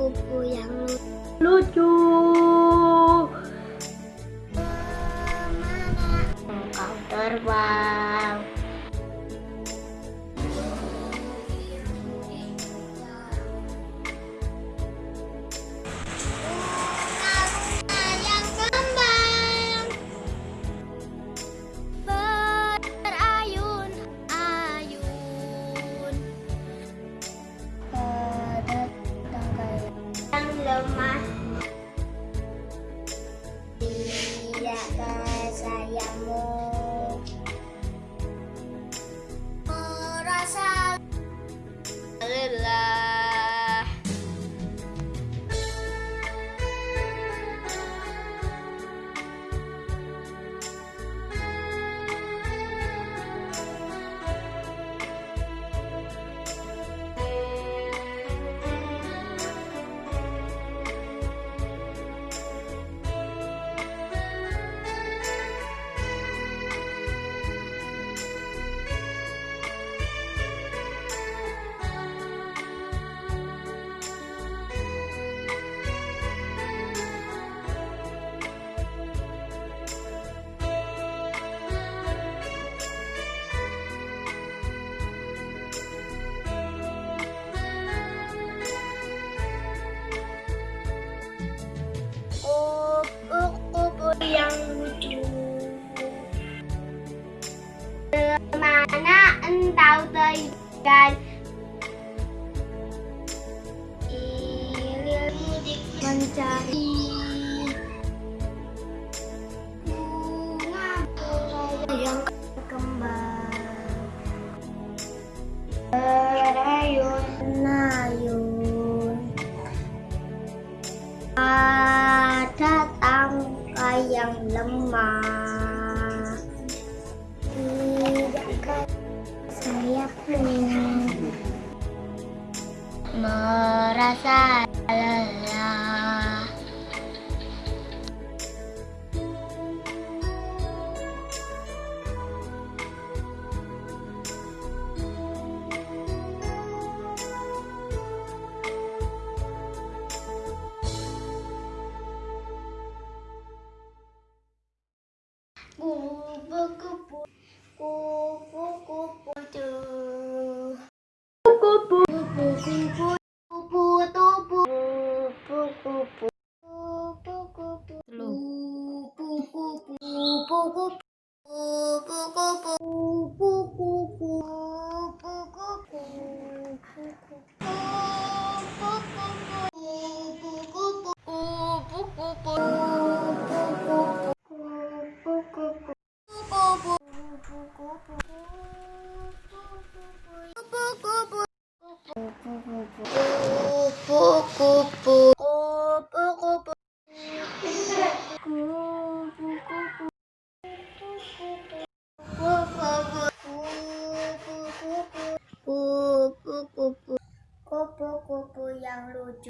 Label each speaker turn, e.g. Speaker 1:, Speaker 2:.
Speaker 1: kupu yang lucu. Engkau terbang. mana engkau terjal mencari Bunga yang Ada tangkai yang lemah. Merasa lelah kupu-kupu kupu-kupu 보고 보고 보고 보고 보고 보고 보고 download